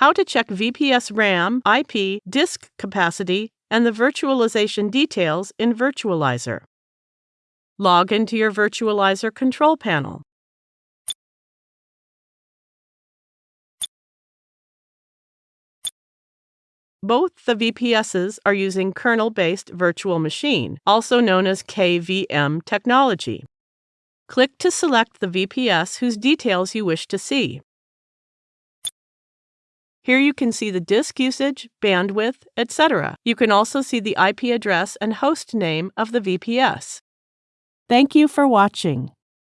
how to check VPS RAM, IP, disk capacity, and the virtualization details in Virtualizor. Log into your Virtualizor control panel. Both the VPSs are using kernel-based virtual machine, also known as KVM technology. Click to select the VPS whose details you wish to see. Here you can see the disk usage, bandwidth, etc. You can also see the IP address and host name of the VPS. Thank you for watching.